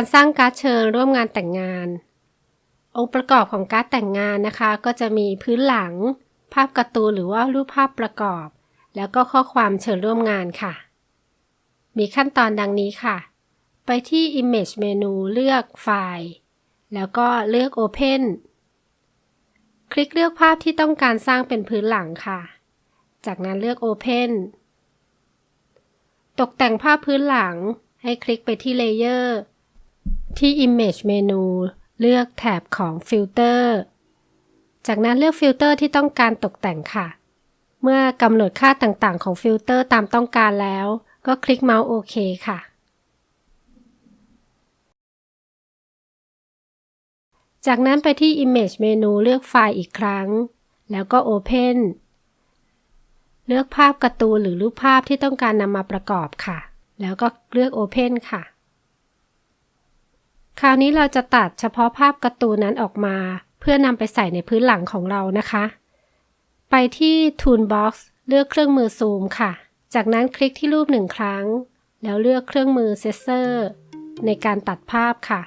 การสร้างการ์ดเชิญร่วมงานแต่งงาน องค์ประกอบของการ์ดแต่งงานนะคะ ก็จะมีพื้นหลัง ภาพการ์ตูนหรือว่ารูปภาพประกอบ แล้วก็ข้อความเชิญร่วมงานค่ะ มีขั้นตอนดังนี้ค่ะ ไปที่ Image เมนูเลือกไฟล์ แล้วก็เลือก Open คลิกเลือกภาพที่ต้องการสร้างเป็นพื้นหลังค่ะ จากนั้นเลือก Open ตกแต่งภาพพื้นหลังให้คลิกไปที่ Layer ที่ Image เมนูเลือกแถบของ Filter จากนั้นเลือกฟิลเตอร์ที่ต้องการตกแต่งค่ะ เมื่อกำหนดค่าต่างๆของฟิลเตอร์ตามต้องการแล้ว ก็คลิกเมาส์โอเคค่ะ จากนั้นไปที่ Image เมนูเลือกไฟล์อีกครั้ง แล้วก็ Open เลือกภาพการ์ตูนหรือรูปภาพที่ต้องการนำมาประกอบค่ะ แล้วก็เลือก Open ค่ะ คราวนี้เราจะตัดเฉพาะภาพการ์ตูนนั้นออกมา เพื่อนำไปใส่ในพื้นหลังของเรานะคะ ไปที่ Toolbox เลือกเครื่องมือซูมค่ะ จากนั้นคลิกที่รูปหนึ่งครั้ง แล้วเลือกเครื่องมือเซสเซอร์ในการตัดภาพค่ะ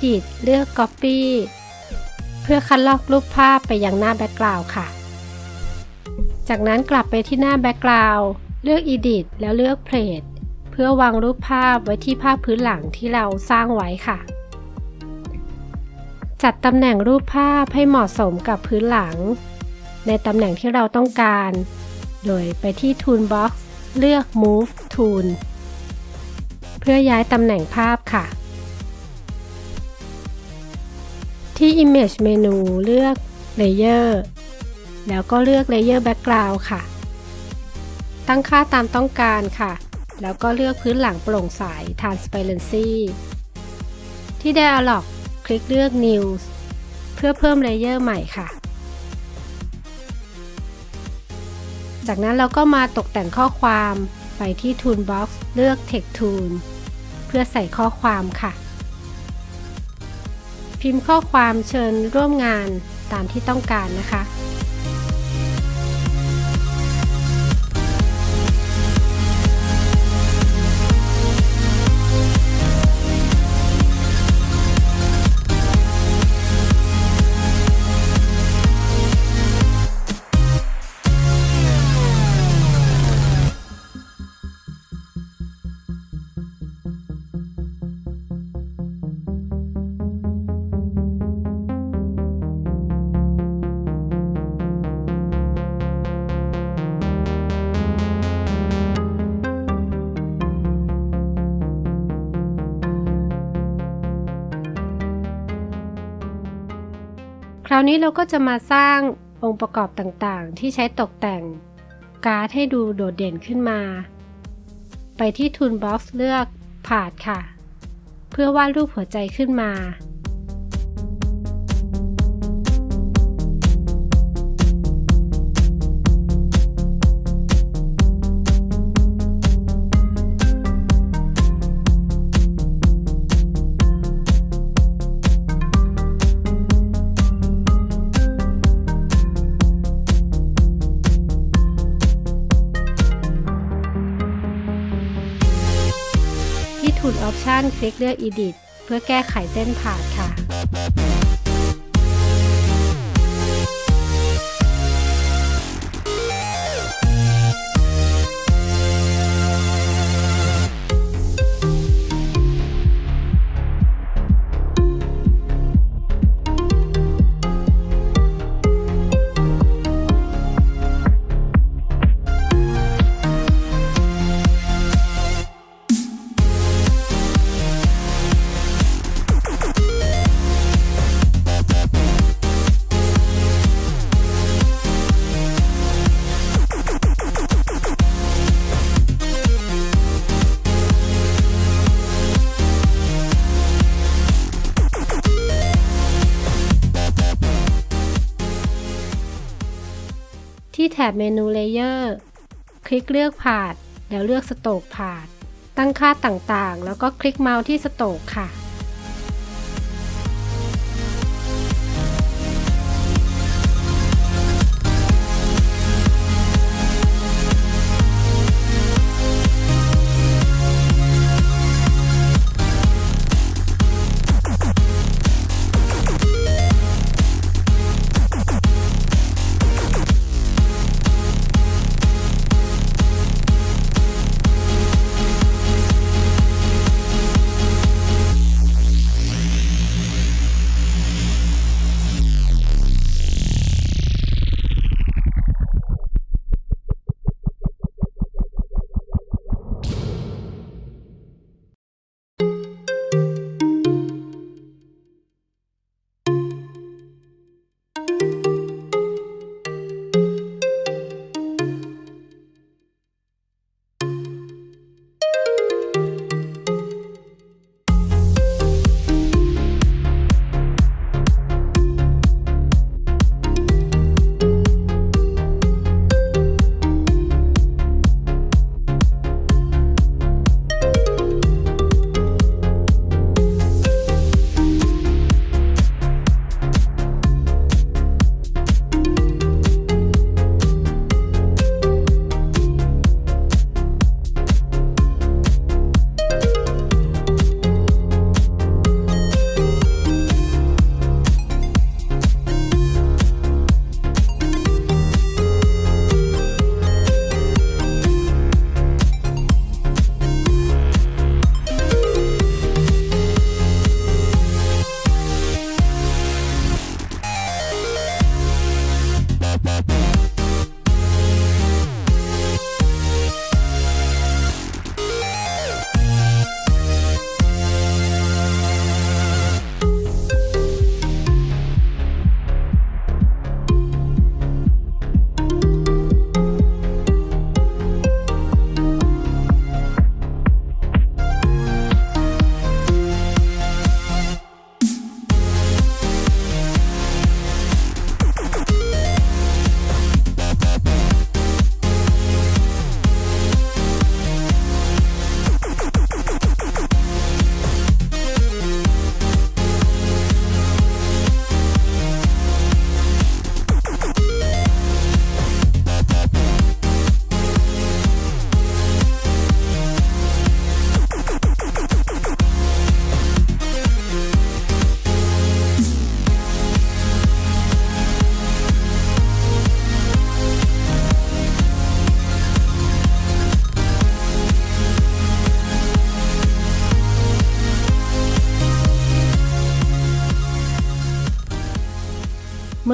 Edit เลือก Copy เพื่อคัดลอกรูปภาพไปยังหน้า background ค่ะ จากนั้นกลับไปที่หน้า background เลือก Edit แล้วเลือก Paste เพื่อวางรูปภาพไว้ที่ภาพพื้นหลังที่เราสร้างไว้ค่ะ จัดตำแหน่งรูปภาพให้เหมาะสมกับพื้นหลัง ในตำแหน่งที่เราต้องการ โดยไปที่ Toolbox เลือก Move Tool เพื่อย้ายตำแหน่งภาพค่ะ ที่ Image เมนูเลือก Layer แล้วก็เลือก Layer Background ค่ะ ตั้งค่าตามต้องการค่ะ แล้วก็เลือกพื้นหลังโปร่งใส Transparency ที่ Dialog คลิกเลือก New เพื่อเพิ่มเลเยอร์ใหม่ค่ะ จากนั้นเราก็มาตกแต่งข้อความไปที่ Toolbox เลือก Text Tool เพื่อใส่ข้อความค่ะ พิมพ์ข้อความเชิญร่วมงานตามที่ต้องการนะคะ คราวนี้เราก็จะมาสร้างองค์ประกอบต่างๆ ที่ใช้ตกแต่งการ์ดให้ดูโดดเด่นขึ้นมา ไปที่ Toolbox เลือก Part ค่ะ เพื่อวาดรูปหัวใจขึ้นมา Option คลิกเลือก Edit เพื่อแก้ไขเส้นผ่านค่ะ แถบเมนู Layer คลิกเลือก Path แล้วเลือก Stroke Path ตั้งค่าต่างๆ แล้วก็คลิกเมาส์ที่ Stroke ค่ะ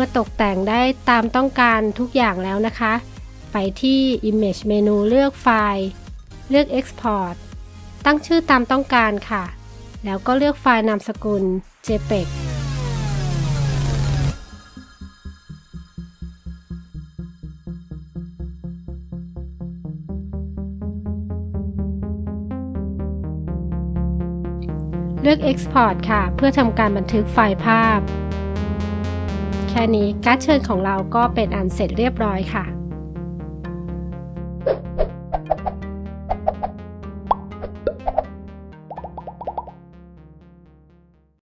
มื่อตกแต่งได้ตามต้องการทุกอย่างแล้วนะคะ ไปที่ Image เมนูเลือกไฟล์ เลือก Export ตั้งชื่อตามต้องการค่ะ แล้วก็เลือกไฟล์นามสกุล JPEG เลือก Export ค่ะ เพื่อทำการบันทึกไฟล์ภาพ แค่นี้การ์ดเชิญของเราก็เป็นอันเสร็จเรียบร้อยค่ะ